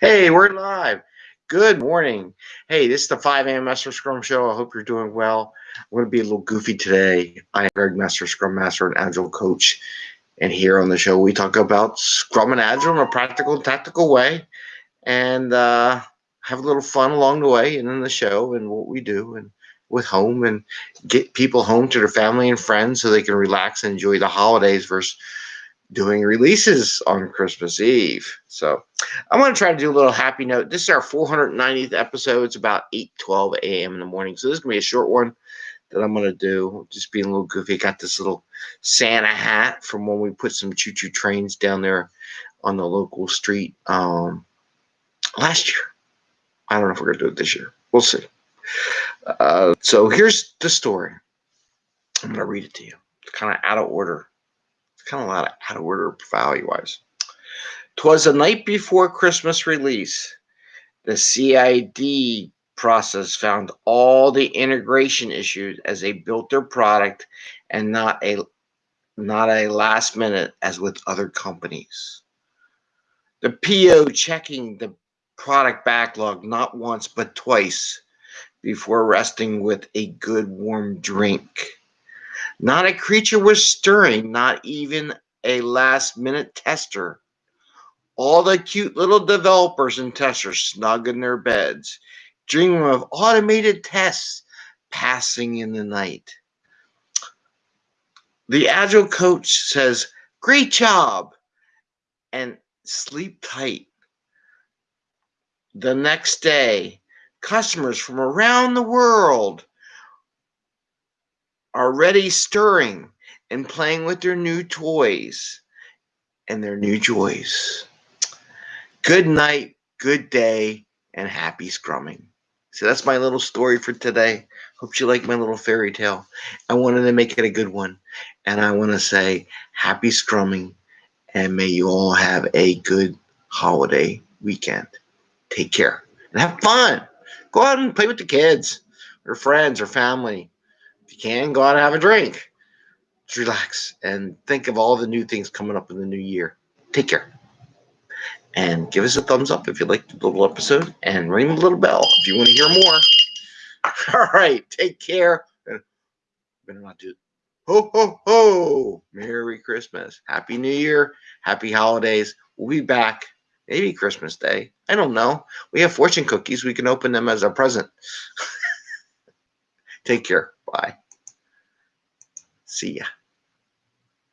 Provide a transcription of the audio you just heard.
Hey, we're live. Good morning. Hey, this is the 5 a.m. Master Scrum Show. I hope you're doing well. I'm going to be a little goofy today. I am Greg Master, Scrum Master and Agile Coach. And here on the show, we talk about Scrum and Agile in a practical and tactical way and uh, have a little fun along the way and in the show and what we do and with home and get people home to their family and friends so they can relax and enjoy the holidays versus doing releases on Christmas Eve. So I'm going to try to do a little happy note. This is our 490th episode. It's about 8 12 a.m. in the morning. So this is going to be a short one that I'm going to do. Just being a little goofy. Got this little Santa hat from when we put some choo choo trains down there on the local street um, last year. I don't know if we're going to do it this year. We'll see. Uh, so here's the story. I'm going to read it to you. It's kind of out of order kind of a lot of out of order value wise. Twas the night before Christmas release. The CID process found all the integration issues as they built their product and not a not a last minute as with other companies. The PO checking the product backlog not once but twice before resting with a good warm drink. Not a creature was stirring, not even a last minute tester. All the cute little developers and testers snug in their beds, dreaming of automated tests passing in the night. The Agile coach says, Great job, and sleep tight. The next day, customers from around the world already stirring and playing with their new toys and their new joys. Good night, good day, and happy scrumming. So that's my little story for today. Hope you like my little fairy tale. I wanted to make it a good one. And I want to say happy scrumming and may you all have a good holiday weekend. Take care and have fun. Go out and play with the kids or friends or family can, go out and have a drink. Just relax and think of all the new things coming up in the new year. Take care. And give us a thumbs up if you liked the little episode and ring the little bell if you want to hear more. All right. Take care. Better not do it. Ho, ho, ho. Merry Christmas. Happy New Year. Happy holidays. We'll be back maybe Christmas Day. I don't know. We have fortune cookies. We can open them as a present. Take care. Bye. See ya.